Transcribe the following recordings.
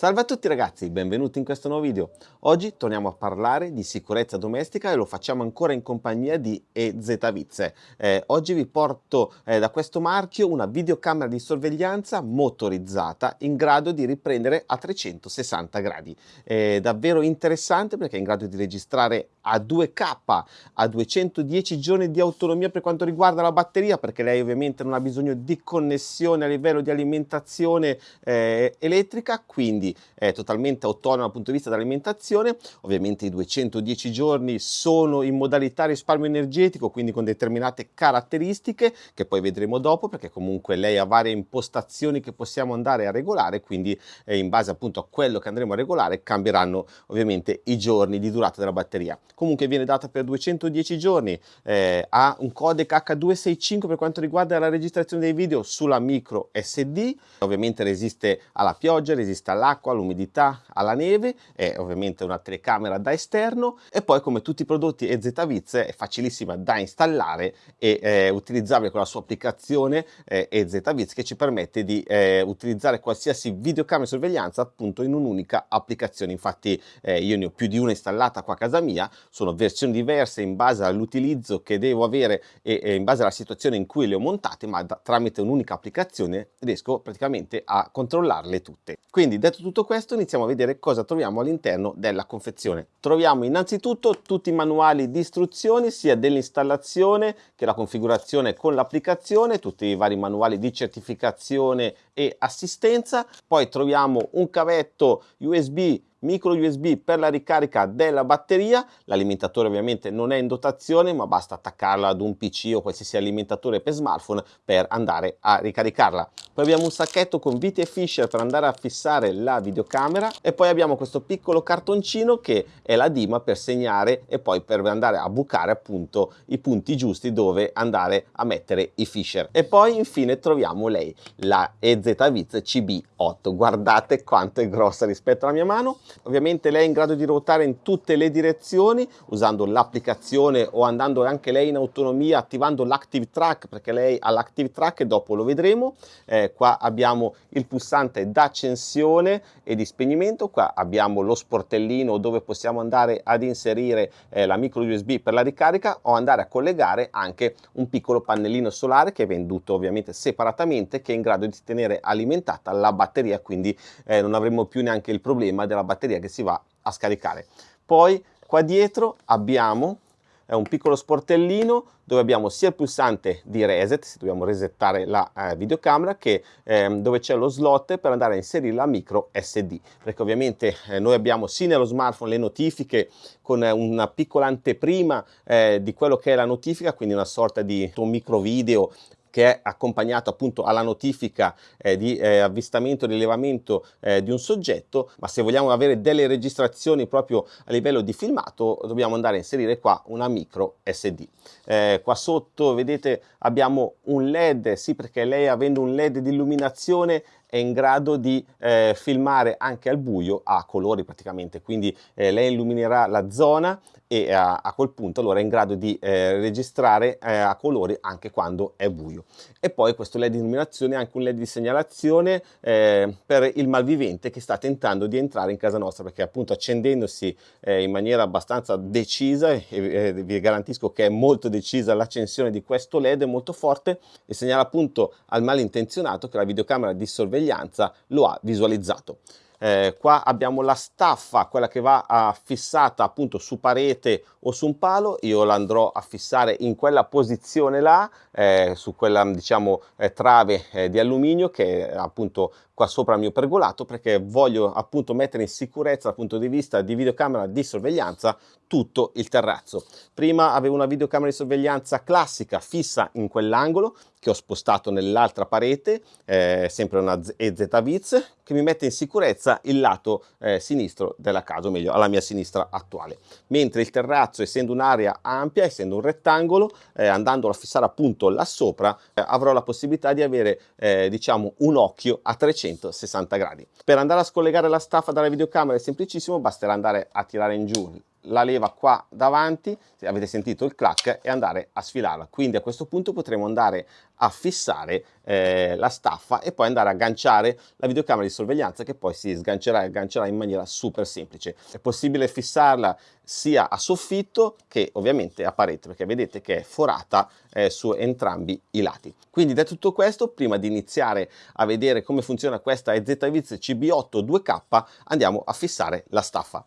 Salve a tutti ragazzi, benvenuti in questo nuovo video. Oggi torniamo a parlare di sicurezza domestica e lo facciamo ancora in compagnia di EZViz. Eh, oggi vi porto eh, da questo marchio una videocamera di sorveglianza motorizzata in grado di riprendere a 360 gradi. È davvero interessante perché è in grado di registrare a 2K, a 210 giorni di autonomia per quanto riguarda la batteria perché lei ovviamente non ha bisogno di connessione a livello di alimentazione eh, elettrica, quindi è totalmente autonoma dal punto di vista dell'alimentazione, ovviamente i 210 giorni sono in modalità risparmio energetico, quindi con determinate caratteristiche che poi vedremo dopo perché comunque lei ha varie impostazioni che possiamo andare a regolare, quindi eh, in base appunto a quello che andremo a regolare cambieranno ovviamente i giorni di durata della batteria. Comunque viene data per 210 giorni, eh, ha un codec H265 per quanto riguarda la registrazione dei video sulla micro SD, ovviamente resiste alla pioggia, resiste all'acqua, all'acqua, all'umidità, alla neve, è ovviamente una telecamera da esterno e poi come tutti i prodotti EZViz è facilissima da installare e eh, utilizzabile con la sua applicazione eh, EZViz che ci permette di eh, utilizzare qualsiasi videocamera di sorveglianza appunto in un'unica applicazione. Infatti eh, io ne ho più di una installata qua a casa mia, sono versioni diverse in base all'utilizzo che devo avere e, e, in base alla situazione in cui le ho montate, ma da, tramite un'unica applicazione riesco praticamente a controllarle tutte. Quindi detto tutto tutto questo iniziamo a vedere cosa troviamo all'interno della confezione. Troviamo innanzitutto tutti i manuali di istruzioni sia dell'installazione che la configurazione con l'applicazione, tutti i vari manuali di certificazione e assistenza. Poi troviamo un cavetto USB micro USB per la ricarica della batteria, l'alimentatore ovviamente non è in dotazione ma basta attaccarla ad un PC o qualsiasi alimentatore per smartphone per andare a ricaricarla. Poi abbiamo un sacchetto con viti e fisher per andare a fissare la videocamera e poi abbiamo questo piccolo cartoncino che è la dima per segnare e poi per andare a bucare appunto i punti giusti dove andare a mettere i fisher. E poi infine troviamo lei, la EZViz CB8. Guardate quanto è grossa rispetto alla mia mano Ovviamente lei è in grado di ruotare in tutte le direzioni usando l'applicazione o andando anche lei in autonomia attivando l'Active Track perché lei ha l'Active Track e dopo lo vedremo. Eh, qua abbiamo il pulsante d'accensione e di spegnimento, qua abbiamo lo sportellino dove possiamo andare ad inserire eh, la micro USB per la ricarica o andare a collegare anche un piccolo pannellino solare che è venduto ovviamente separatamente che è in grado di tenere alimentata la batteria quindi eh, non avremo più neanche il problema della batteria batteria che si va a scaricare. Poi qua dietro abbiamo un piccolo sportellino dove abbiamo sia il pulsante di reset, se dobbiamo resettare la eh, videocamera, che ehm, dove c'è lo slot per andare a inserire la micro SD, perché ovviamente eh, noi abbiamo sì nello smartphone le notifiche con eh, una piccola anteprima eh, di quello che è la notifica, quindi una sorta di un micro video che è accompagnato appunto alla notifica eh, di eh, avvistamento e rilevamento eh, di un soggetto, ma se vogliamo avere delle registrazioni proprio a livello di filmato dobbiamo andare a inserire qua una micro SD. Eh, qua sotto vedete abbiamo un LED, sì perché lei avendo un LED di illuminazione è in grado di eh, filmare anche al buio a colori praticamente, quindi eh, lei illuminerà la zona e a, a, quel punto allora è in grado di eh, registrare eh, a colori anche quando è buio. E poi questo LED di illuminazione è anche un LED di segnalazione eh, per il malvivente che sta tentando di entrare in casa nostra perché appunto accendendosi eh, in maniera abbastanza decisa e vi garantisco che è molto decisa l'accensione di questo LED, è molto forte e segnala appunto al malintenzionato che la videocamera di sorveglianza lo ha visualizzato. Eh, qua abbiamo la staffa, quella che va a fissata appunto su parete o su un palo, io l'andrò a fissare in quella posizione là, eh, su quella diciamo eh, trave eh, di alluminio che è appunto qua sopra il mio pergolato perché voglio appunto mettere in sicurezza dal punto di vista di videocamera di sorveglianza tutto il terrazzo. Prima avevo una videocamera di sorveglianza classica fissa in quell'angolo che ho spostato nell'altra parete, eh, sempre una EZViz, che mi mette in sicurezza il lato eh, sinistro della casa, o meglio alla mia sinistra attuale. Mentre il terrazzo, essendo un'area ampia, essendo un rettangolo, eh, andandolo a fissare appunto là sopra, eh, avrò la possibilità di avere eh, diciamo un occhio a 360 gradi. Per andare a scollegare la staffa dalla videocamera è semplicissimo, basterà andare a tirare in giù la leva qua davanti, avete sentito il clack, e andare a sfilarla. Quindi a questo punto potremo andare a fissare eh, la staffa e poi andare a agganciare la videocamera di sorveglianza che poi si sgancerà e aggancerà in maniera super semplice. È possibile fissarla sia a soffitto che ovviamente a parete perché vedete che è forata eh, su entrambi i lati. Quindi da tutto questo, prima di iniziare a vedere come funziona questa EZViz CB8 2K, andiamo a fissare la staffa.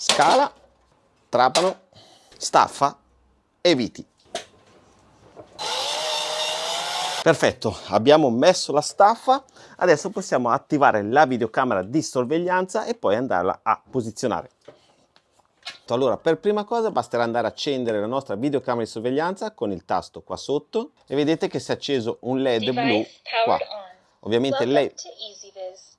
Scala, trapano, staffa e viti. Perfetto, abbiamo messo la staffa, adesso possiamo attivare la videocamera di sorveglianza e poi andarla a posizionare. Allora, per prima cosa basterà andare a accendere la nostra videocamera di sorveglianza con il tasto qua sotto e vedete che si è acceso un LED blu qua. Ovviamente lei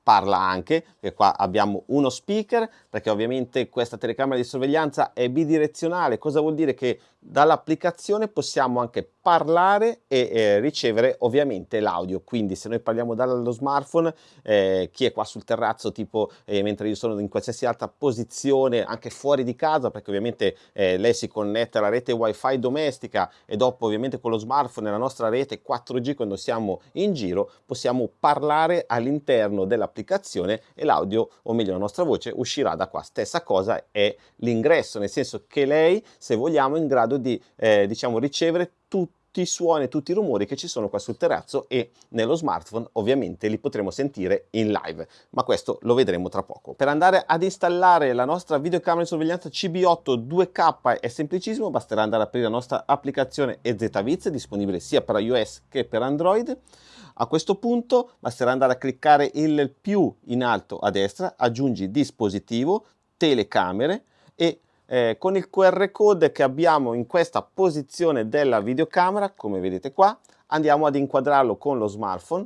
parla anche, perché qua abbiamo uno speaker, perché ovviamente questa telecamera di sorveglianza è bidirezionale, cosa vuol dire? Che dall'applicazione possiamo anche parlare e eh, ricevere ovviamente l'audio. Quindi se noi parliamo dallo smartphone eh, chi è qua sul terrazzo tipo eh, mentre io sono in qualsiasi altra posizione anche fuori di casa perché ovviamente eh, lei si connette alla rete wifi domestica e dopo ovviamente con lo smartphone nella nostra rete 4G quando siamo in giro possiamo parlare all'interno dell'applicazione e l'audio o meglio la nostra voce uscirà da qua stessa cosa è l'ingresso nel senso che lei se vogliamo è in grado di eh, diciamo, ricevere tutti i suoni, tutti i rumori che ci sono qua sul terrazzo e nello smartphone ovviamente li potremo sentire in live, ma questo lo vedremo tra poco. Per andare ad installare la nostra videocamera di sorveglianza CB8 2K è semplicissimo, basterà andare ad aprire la nostra applicazione EZViz, disponibile sia per iOS che per Android. A questo punto basterà andare a cliccare il più in alto a destra, aggiungi dispositivo, telecamere e eh, con il QR code che abbiamo in questa posizione della videocamera, come vedete qua, andiamo ad inquadrarlo con lo smartphone.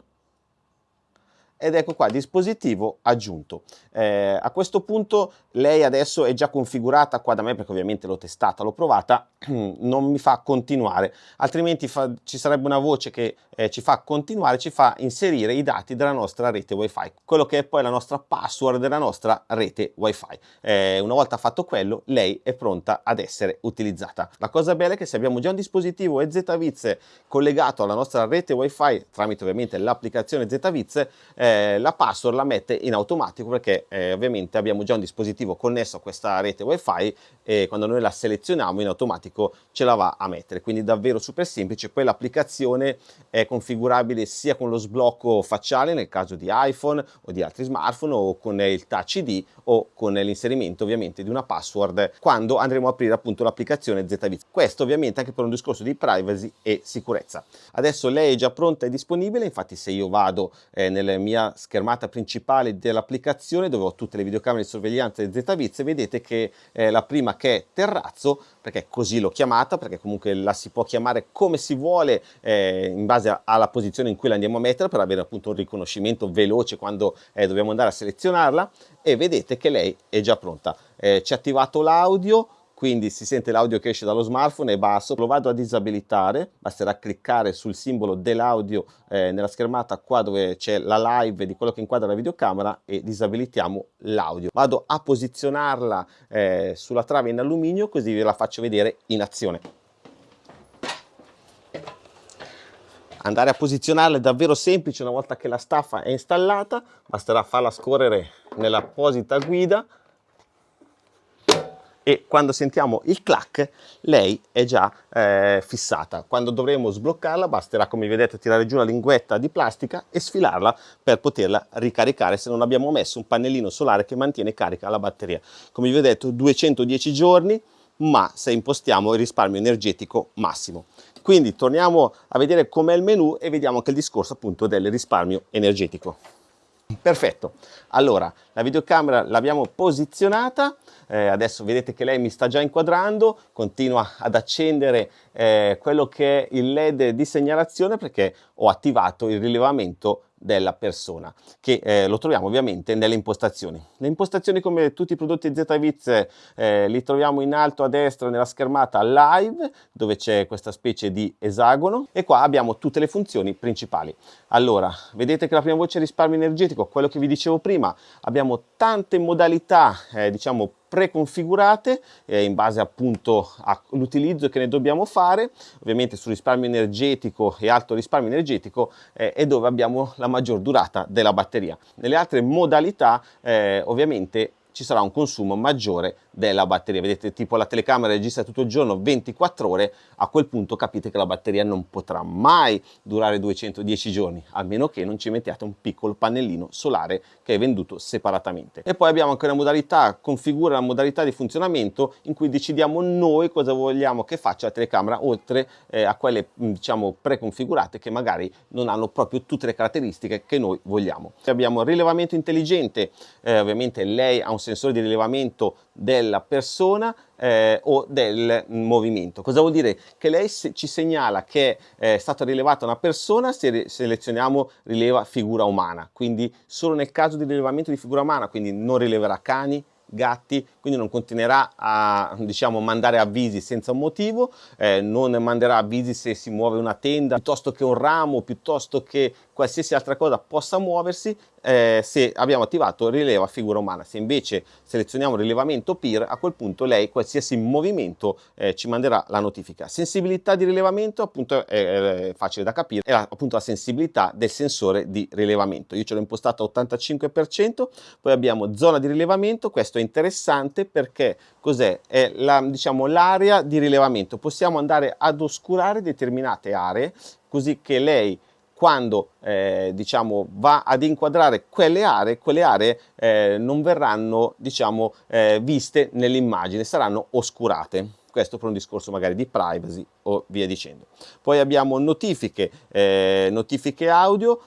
Ed ecco qua dispositivo aggiunto. Eh, a questo punto lei adesso è già configurata qua da me perché ovviamente l'ho testata l'ho provata non mi fa continuare. Altrimenti fa, ci sarebbe una voce che eh, ci fa continuare ci fa inserire i dati della nostra rete wifi quello che è poi la nostra password della nostra rete wifi. Eh, una volta fatto quello lei è pronta ad essere utilizzata. La cosa bella è che se abbiamo già un dispositivo EZViz collegato alla nostra rete wifi tramite ovviamente l'applicazione ZViz eh, la password la mette in automatico perché eh, ovviamente abbiamo già un dispositivo connesso a questa rete wifi e quando noi la selezioniamo in automatico ce la va a mettere. Quindi davvero super semplice. Poi l'applicazione è configurabile sia con lo sblocco facciale nel caso di iPhone o di altri smartphone o con il touch ID o con l'inserimento ovviamente di una password quando andremo a aprire appunto l'applicazione ZViz questo ovviamente anche per un discorso di privacy e sicurezza. Adesso lei è già pronta e disponibile. Infatti se io vado eh, nella mia mia schermata principale dell'applicazione dove ho tutte le videocamere di sorveglianza di ZViz vedete che eh, la prima che è terrazzo perché così l'ho chiamata perché comunque la si può chiamare come si vuole eh, in base alla posizione in cui la andiamo a mettere per avere appunto un riconoscimento veloce quando eh, dobbiamo andare a selezionarla e vedete che lei è già pronta. Eh, ci ha attivato l'audio quindi si sente l'audio che esce dallo smartphone è basso, lo vado a disabilitare, basterà cliccare sul simbolo dell'audio eh, nella schermata qua dove c'è la live di quello che inquadra la videocamera e disabilitiamo l'audio. Vado a posizionarla eh, sulla trave in alluminio così ve la faccio vedere in azione. Andare a posizionarla è davvero semplice una volta che la staffa è installata, basterà farla scorrere nell'apposita guida e quando sentiamo il clack lei è già eh, fissata. Quando dovremo sbloccarla basterà come vedete tirare giù la linguetta di plastica e sfilarla per poterla ricaricare se non abbiamo messo un pannellino solare che mantiene carica la batteria. Come vi ho detto 210 giorni ma se impostiamo il risparmio energetico massimo. Quindi torniamo a vedere com'è il menu e vediamo anche il discorso appunto del risparmio energetico. Perfetto, allora la videocamera l'abbiamo posizionata, eh, adesso vedete che lei mi sta già inquadrando, continua ad accendere eh, quello che è il led di segnalazione perché ho attivato il rilevamento della persona che eh, lo troviamo ovviamente nelle impostazioni. Le impostazioni come tutti i prodotti ZViz eh, li troviamo in alto a destra nella schermata live dove c'è questa specie di esagono e qua abbiamo tutte le funzioni principali. Allora, vedete che la prima voce è risparmio energetico, quello che vi dicevo prima, abbiamo tante modalità eh, diciamo preconfigurate eh, in base appunto all'utilizzo che ne dobbiamo fare, ovviamente sul risparmio energetico e alto risparmio energetico eh, è dove abbiamo la maggior durata della batteria. Nelle altre modalità eh, ovviamente ci sarà un consumo maggiore della batteria. Vedete tipo la telecamera registra tutto il giorno 24 ore, a quel punto capite che la batteria non potrà mai durare 210 giorni, a meno che non ci mettiate un piccolo pannellino solare che è venduto separatamente. E poi abbiamo anche una modalità, configura la modalità di funzionamento in cui decidiamo noi cosa vogliamo che faccia la telecamera, oltre eh, a quelle diciamo preconfigurate che magari non hanno proprio tutte le caratteristiche che noi vogliamo. Abbiamo rilevamento intelligente, eh, ovviamente lei ha un sensore di rilevamento della persona eh, o del movimento. Cosa vuol dire? Che lei se ci segnala che è stata rilevata una persona se selezioniamo rileva figura umana, quindi solo nel caso di rilevamento di figura umana, quindi non rileverà cani, gatti, quindi non continuerà a diciamo, mandare avvisi senza un motivo, eh, non manderà avvisi se si muove una tenda, piuttosto che un ramo, piuttosto che qualsiasi altra cosa possa muoversi, eh, se abbiamo attivato rileva figura umana. Se invece selezioniamo rilevamento peer, a quel punto lei qualsiasi movimento eh, ci manderà la notifica. Sensibilità di rilevamento appunto è, è facile da capire, è appunto la sensibilità del sensore di rilevamento. Io ce l'ho impostata a 85%, poi abbiamo zona di rilevamento, questo è interessante perché cos'è? È la, diciamo l'area di rilevamento. Possiamo andare ad oscurare determinate aree così che lei quando eh, diciamo, va ad inquadrare quelle aree, quelle aree eh, non verranno diciamo, eh, viste nell'immagine, saranno oscurate. Questo per un discorso magari di privacy o via dicendo. Poi abbiamo notifiche, eh, notifiche audio,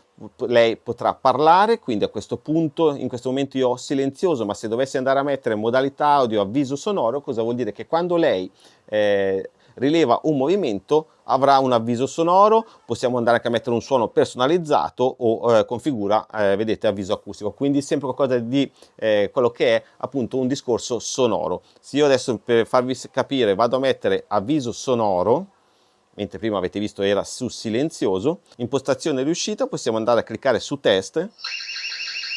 lei potrà parlare, quindi a questo punto, in questo momento io ho silenzioso, ma se dovessi andare a mettere modalità audio avviso sonoro, cosa vuol dire? Che quando lei eh, rileva un movimento avrà un avviso sonoro, possiamo andare anche a mettere un suono personalizzato o eh, configura, eh, vedete, avviso acustico, quindi sempre qualcosa di eh, quello che è appunto un discorso sonoro. Se io adesso per farvi capire vado a mettere avviso sonoro, mentre prima avete visto era su silenzioso, impostazione riuscita, possiamo andare a cliccare su test,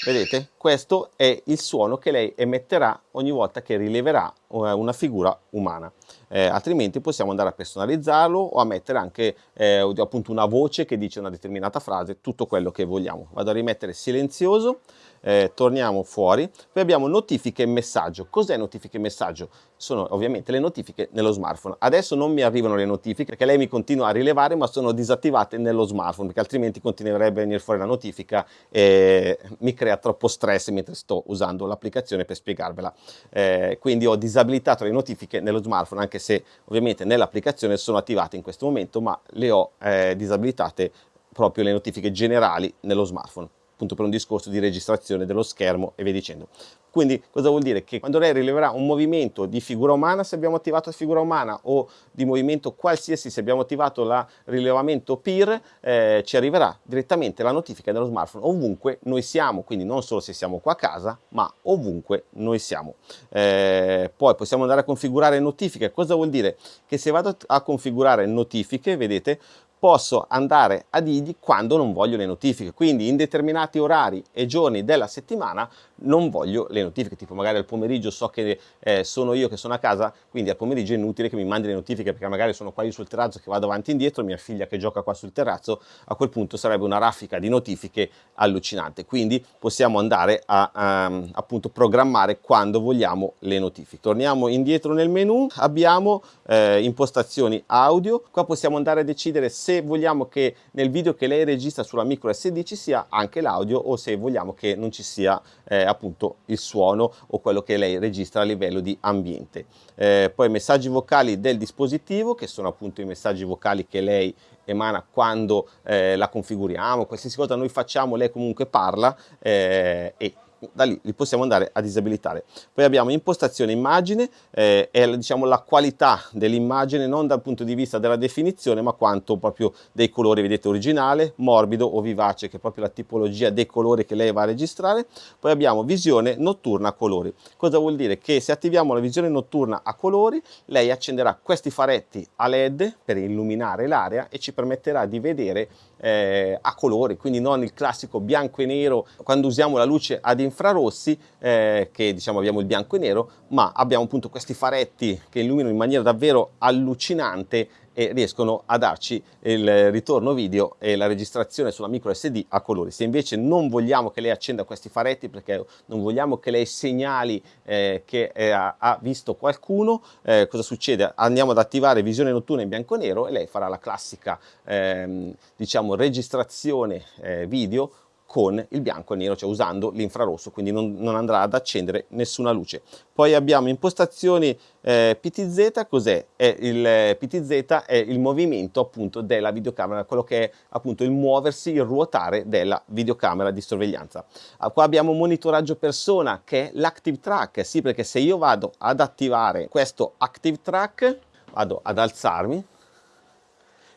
vedete, questo è il suono che lei emetterà ogni volta che rileverà eh, una figura umana eh, altrimenti possiamo andare a personalizzarlo o a mettere anche eh, appunto una voce che dice una determinata frase, tutto quello che vogliamo. Vado a rimettere silenzioso, eh, torniamo fuori, poi abbiamo notifiche e messaggio. Cos'è notifiche e messaggio? Sono ovviamente le notifiche nello smartphone. Adesso non mi arrivano le notifiche perché lei mi continua a rilevare ma sono disattivate nello smartphone perché altrimenti continuerebbe a venire fuori la notifica e mi crea troppo stress mentre sto usando l'applicazione per spiegarvela. Eh, quindi ho disabilitato le notifiche nello smartphone anche se ovviamente nell'applicazione sono attivate in questo momento, ma le ho eh, disabilitate proprio le notifiche generali nello smartphone appunto per un discorso di registrazione dello schermo e via dicendo. Quindi cosa vuol dire? Che quando lei rileverà un movimento di figura umana, se abbiamo attivato la figura umana o di movimento qualsiasi, se abbiamo attivato il rilevamento PIR, eh, ci arriverà direttamente la notifica nello smartphone ovunque noi siamo, quindi non solo se siamo qua a casa, ma ovunque noi siamo. Eh, poi possiamo andare a configurare notifiche. Cosa vuol dire? Che se vado a configurare notifiche, vedete, posso andare a dirgli quando non voglio le notifiche. Quindi in determinati orari e giorni della settimana non voglio le notifiche, tipo magari al pomeriggio so che eh, sono io che sono a casa, quindi al pomeriggio è inutile che mi mandi le notifiche perché magari sono qua sul terrazzo che vado avanti e indietro, mia figlia che gioca qua sul terrazzo, a quel punto sarebbe una raffica di notifiche allucinante. Quindi possiamo andare a, a appunto programmare quando vogliamo le notifiche. Torniamo indietro nel menu, abbiamo eh, impostazioni audio, qua possiamo andare a decidere se se vogliamo che nel video che lei registra sulla micro SD ci sia anche l'audio o se vogliamo che non ci sia eh, appunto il suono o quello che lei registra a livello di ambiente. Eh, poi messaggi vocali del dispositivo che sono appunto i messaggi vocali che lei emana quando eh, la configuriamo, qualsiasi cosa noi facciamo lei comunque parla eh, e da lì li possiamo andare a disabilitare. Poi abbiamo impostazione immagine, eh, è diciamo la qualità dell'immagine non dal punto di vista della definizione ma quanto proprio dei colori, vedete originale, morbido o vivace che è proprio la tipologia dei colori che lei va a registrare. Poi abbiamo visione notturna a colori. Cosa vuol dire? Che se attiviamo la visione notturna a colori lei accenderà questi faretti a led per illuminare l'area e ci permetterà di vedere eh, a colori, quindi non il classico bianco e nero quando usiamo la luce ad infrarossi, eh, che diciamo abbiamo il bianco e nero, ma abbiamo appunto questi faretti che illuminano in maniera davvero allucinante e riescono a darci il ritorno video e la registrazione sulla micro SD a colori. Se invece non vogliamo che lei accenda questi faretti perché non vogliamo che lei segnali eh, che eh, ha visto qualcuno, eh, cosa succede? Andiamo ad attivare visione notturna in bianco e nero e lei farà la classica ehm, diciamo registrazione eh, video con il bianco e nero, cioè usando l'infrarosso, quindi non, non, andrà ad accendere nessuna luce. Poi abbiamo impostazioni eh, PTZ, cos'è? Il eh, PTZ è il movimento appunto della videocamera, quello che è appunto il muoversi, il ruotare della videocamera di sorveglianza. Ah, qua abbiamo monitoraggio persona che è l'active track, sì perché se io vado ad attivare questo active track, vado ad alzarmi,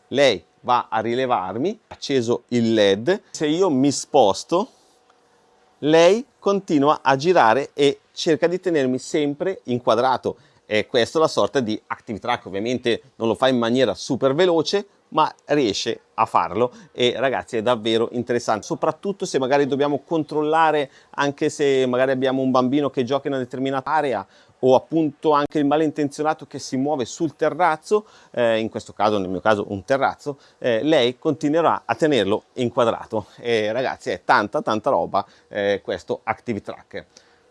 lei va a rilevarmi, acceso il led, se io mi sposto lei continua a girare e cerca di tenermi sempre inquadrato. E questa è la sorta di active track ovviamente non lo fa in maniera super veloce ma riesce a farlo e ragazzi è davvero interessante soprattutto se magari dobbiamo controllare anche se magari abbiamo un bambino che gioca in una determinata area o appunto anche il malintenzionato che si muove sul terrazzo, eh, in questo caso, nel mio caso un terrazzo, eh, lei continuerà a tenerlo inquadrato. E ragazzi è tanta tanta roba eh, questo Active Track.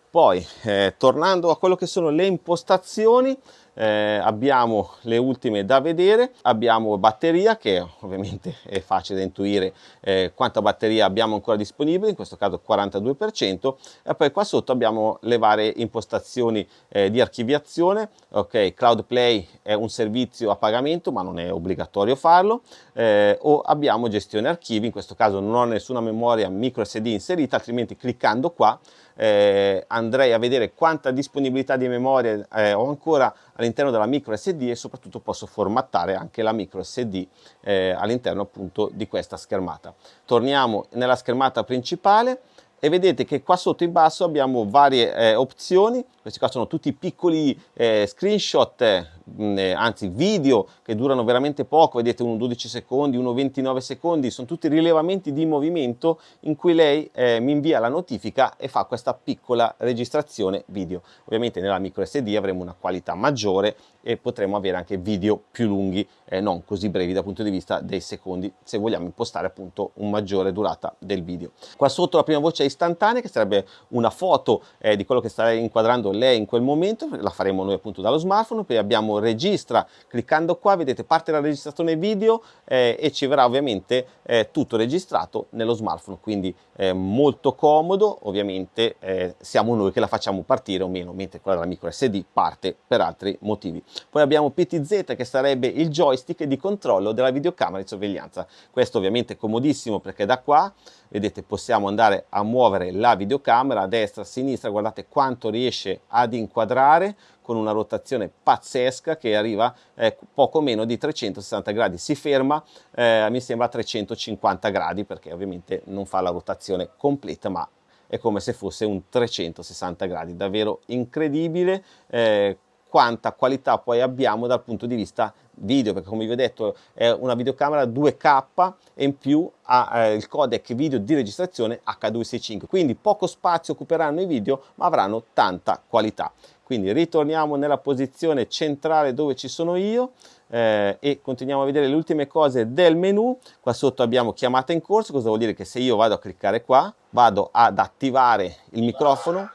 Poi, eh, tornando a quello che sono le impostazioni, eh, abbiamo le ultime da vedere, abbiamo batteria che ovviamente è facile da intuire eh, quanta batteria abbiamo ancora disponibile, in questo caso 42%, e poi qua sotto abbiamo le varie impostazioni eh, di archiviazione, ok, Cloud Play è un servizio a pagamento ma non è obbligatorio farlo, eh, o abbiamo gestione archivi, in questo caso non ho nessuna memoria micro SD inserita, altrimenti cliccando qua eh, andrei a vedere quanta disponibilità di memoria eh, ho ancora all'interno della micro SD e soprattutto posso formattare anche la micro SD eh, all'interno appunto di questa schermata. Torniamo nella schermata principale e vedete che qua sotto in basso abbiamo varie eh, opzioni, questi qua sono tutti piccoli eh, screenshot, eh, anzi video che durano veramente poco, vedete uno 12 secondi, uno 29 secondi, sono tutti rilevamenti di movimento in cui lei eh, mi invia la notifica e fa questa piccola registrazione video. Ovviamente nella micro SD avremo una qualità maggiore e potremo avere anche video più lunghi, eh, non così brevi dal punto di vista dei secondi, se vogliamo impostare appunto un maggiore durata del video. Qua sotto la prima voce è istantanea, che sarebbe una foto eh, di quello che starei inquadrando lei in quel momento, la faremo noi appunto dallo smartphone, poi abbiamo registra, cliccando qua vedete parte la registrazione video eh, e ci verrà ovviamente eh, tutto registrato nello smartphone, quindi eh, molto comodo, ovviamente eh, siamo noi che la facciamo partire o meno, mentre quella della micro SD parte per altri motivi. Poi abbiamo PTZ che sarebbe il joystick di controllo della videocamera di sorveglianza. Questo ovviamente è comodissimo perché da qua vedete possiamo andare a muovere la videocamera a destra a sinistra. Guardate quanto riesce ad inquadrare con una rotazione pazzesca che arriva eh, poco meno di 360 gradi. Si ferma eh, mi sembra a 350 gradi perché ovviamente non fa la rotazione completa ma è come se fosse un 360 gradi. Davvero incredibile eh, quanta qualità poi abbiamo dal punto di vista video perché come vi ho detto è una videocamera 2K e in più ha eh, il codec video di registrazione H265 quindi poco spazio occuperanno i video ma avranno tanta qualità. Quindi ritorniamo nella posizione centrale dove ci sono io eh, e continuiamo a vedere le ultime cose del menu. Qua sotto abbiamo chiamata in corso cosa vuol dire? Che se io vado a cliccare qua vado ad attivare il microfono.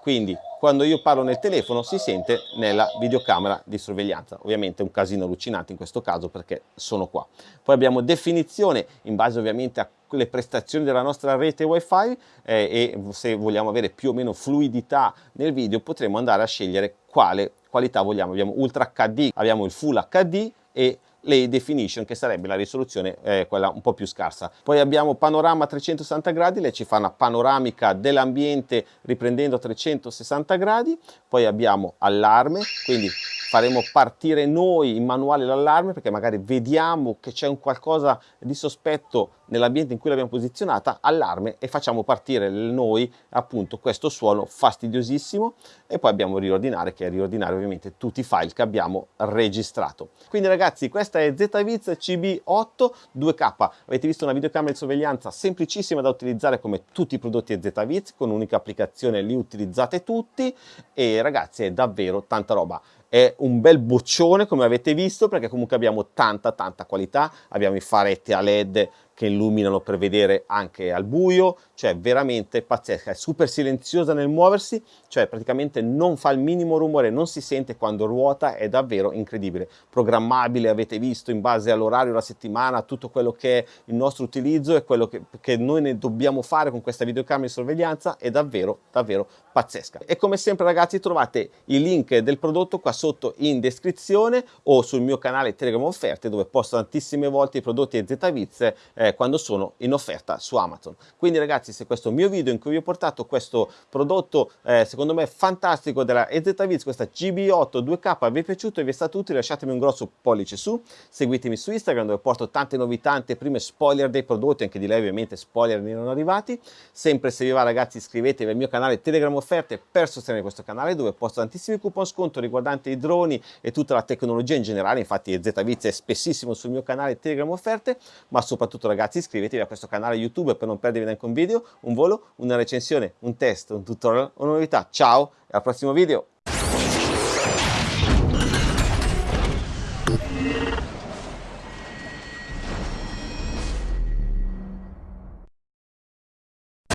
Quindi quando io parlo nel telefono si sente nella videocamera di sorveglianza. Ovviamente è un casino allucinante in questo caso perché sono qua. Poi abbiamo definizione in base ovviamente alle prestazioni della nostra rete wifi eh, e se vogliamo avere più o meno fluidità nel video potremo andare a scegliere quale qualità vogliamo. Abbiamo Ultra HD, abbiamo il Full HD e l'High Definition che sarebbe la risoluzione eh, quella un po' più scarsa. Poi abbiamo panorama 360 gradi, lei ci fa una panoramica dell'ambiente riprendendo 360 gradi, poi abbiamo allarme, quindi faremo partire noi in manuale l'allarme perché magari vediamo che c'è un qualcosa di sospetto nell'ambiente in cui l'abbiamo posizionata, allarme e facciamo partire noi appunto questo suono fastidiosissimo e poi abbiamo riordinare che è riordinare ovviamente tutti i file che abbiamo registrato. Quindi ragazzi questa è ZViz CB8 2K, avete visto una videocamera di sorveglianza semplicissima da utilizzare come tutti i prodotti ZViz con un'unica applicazione li utilizzate tutti e ragazzi è davvero tanta roba è un bel boccione come avete visto perché comunque abbiamo tanta tanta qualità. Abbiamo i faretti a led che illuminano per vedere anche al buio, cioè veramente pazzesca, è super silenziosa nel muoversi, cioè praticamente non fa il minimo rumore, non si sente quando ruota, è davvero incredibile. Programmabile, avete visto, in base all'orario, la settimana, tutto quello che è il nostro utilizzo e quello che, che noi ne dobbiamo fare con questa videocamera di sorveglianza è davvero, davvero pazzesca. E come sempre ragazzi trovate i link del prodotto qua sotto in descrizione o sul mio canale Telegram Offerte dove posto tantissime volte i prodotti ZViz eh, quando sono in offerta su Amazon. Quindi ragazzi se questo mio video in cui vi ho portato questo prodotto eh, secondo me fantastico della EZViz, questa GB8 2K vi è piaciuto e vi è stato utile lasciatemi un grosso pollice su, seguitemi su Instagram dove porto tante novità, tante prime spoiler dei prodotti, anche di lei ovviamente spoiler ne erano arrivati, sempre se vi va ragazzi iscrivetevi al mio canale Telegram Offerte per sostenere questo canale dove posto tantissimi coupon sconto riguardanti i droni e tutta la tecnologia in generale, infatti ZViz è spessissimo sul mio canale Telegram Offerte, ma soprattutto ragazzi ragazzi iscrivetevi a questo canale YouTube per non perdervi neanche un video, un volo, una recensione, un test, un tutorial, una novità. Ciao e al prossimo video!